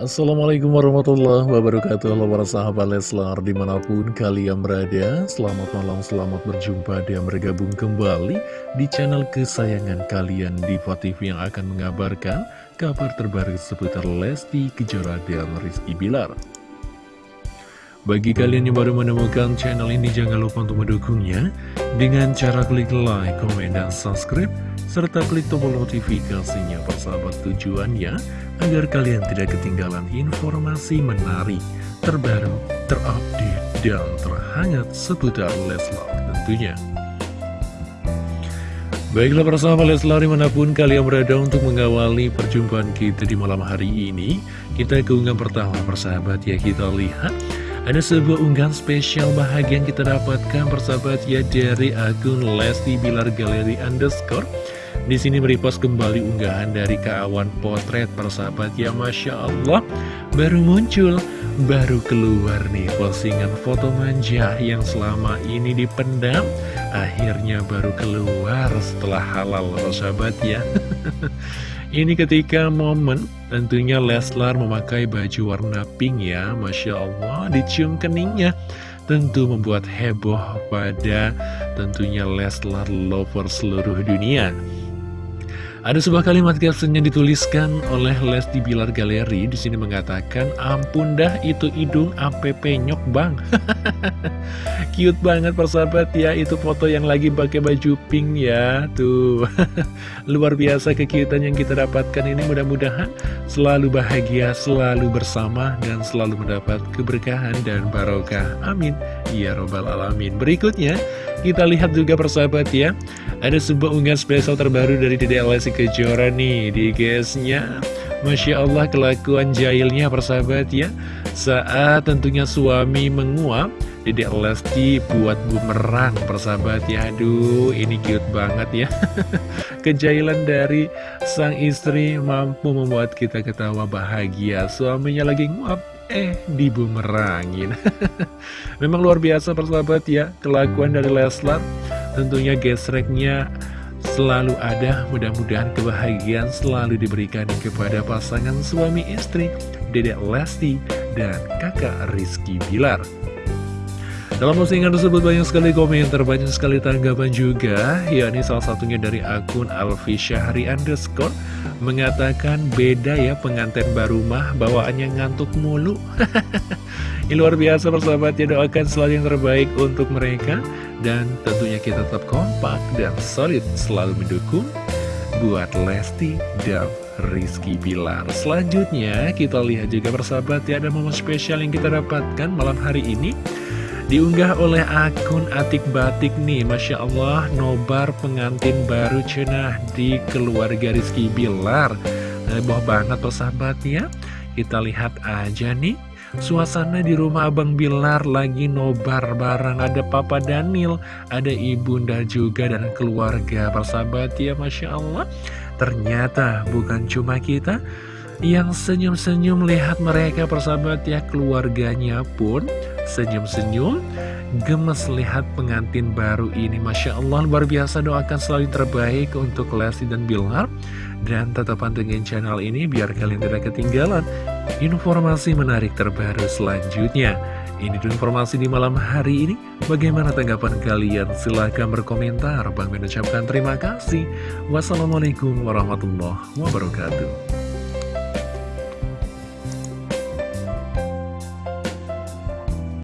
Assalamualaikum warahmatullahi wabarakatuh. Halo para sahabat Leslar di mana pun kalian berada Selamat malam, selamat berjumpa dan bergabung kembali Di channel kesayangan kalian Diva TV yang akan mengabarkan Kabar terbaru seputar Lesti Kejora dan Rizky Bilar bagi kalian yang baru menemukan channel ini, jangan lupa untuk mendukungnya dengan cara klik like, komen, dan subscribe, serta klik tombol notifikasinya persahabat tujuannya agar kalian tidak ketinggalan informasi menarik, terbaru, terupdate, dan terhangat seputar Leslar tentunya. Baiklah sahabat Leslar di mana pun kalian berada untuk mengawali perjumpaan kita di malam hari ini Kita keunggahan pertama persahabat ya kita lihat Ada sebuah unggahan spesial bahagia yang kita dapatkan persahabat ya dari akun Lesti Bilar Galeri Underscore. Di sini merepost kembali unggahan dari keawan potret persahabat ya Masya Allah. Baru muncul, baru keluar nih postingan foto manja yang selama ini dipendam Akhirnya baru keluar setelah halal persahabat ya Ini ketika momen tentunya Leslar memakai baju warna pink ya Masya Allah dicium keningnya. Tentu membuat heboh pada tentunya Leslar lover seluruh dunia ada sebuah kalimat caption yang dituliskan oleh Lesti Bilar Galeri di sini mengatakan, ampun dah itu hidung app nyok bang. Cute banget persahabat ya, itu foto yang lagi pakai baju pink ya, tuh. Luar biasa kekiutan yang kita dapatkan ini mudah-mudahan selalu bahagia, selalu bersama, dan selalu mendapat keberkahan dan barokah. Amin. Ya Robbal Alamin. Berikutnya, kita lihat juga persahabat ya, ada sebuah unggahan spesial terbaru dari Dede Lesti Kejora nih di guysnya Masya Allah kelakuan jahilnya persahabat ya. Saat tentunya suami menguap Dedek Lesti buat bumerang persahabat ya. Aduh ini cute banget ya. Kejahilan dari sang istri mampu membuat kita ketawa bahagia. Suaminya lagi nguap eh dibumerangin. Memang luar biasa persahabat ya. Kelakuan dari Leslar Tentunya gesreknya selalu ada. Mudah-mudahan kebahagiaan selalu diberikan kepada pasangan suami istri Dedek Lesti dan kakak Rizky Bilar dalam postingan tersebut banyak sekali komentar, banyak sekali tanggapan juga yakni salah satunya dari akun Alfi Syahri underscore mengatakan beda ya pengantin baru mah bawaannya ngantuk mulu Ini luar biasa persahabat ya doakan selalu yang terbaik untuk mereka dan tentunya kita tetap kompak dan solid selalu mendukung buat Lesti dan Rizky Bilar. Selanjutnya kita lihat juga persahabat ya ada momen spesial yang kita dapatkan malam hari ini. Diunggah oleh akun Atik Batik nih Masya Allah nobar pengantin baru cenah di keluarga Rizky Bilar. Heboh banget persahabat ya Kita lihat aja nih Suasana di rumah Abang Bilar lagi nobar bareng. Ada Papa Daniel, ada Ibunda juga dan keluarga. Persahabat ya Masya Allah. Ternyata bukan cuma kita yang senyum-senyum lihat mereka persahabat ya keluarganya pun senyum-senyum gemes lihat pengantin baru ini Masya Allah luar biasa doakan selalu terbaik untuk Lesti dan Bilar dan tetap pantengin channel ini biar kalian tidak ketinggalan informasi menarik terbaru selanjutnya. Ini tuh informasi di malam hari ini. Bagaimana tanggapan kalian? Silahkan berkomentar. Bang mengucapkan terima kasih. Wassalamualaikum warahmatullahi wabarakatuh.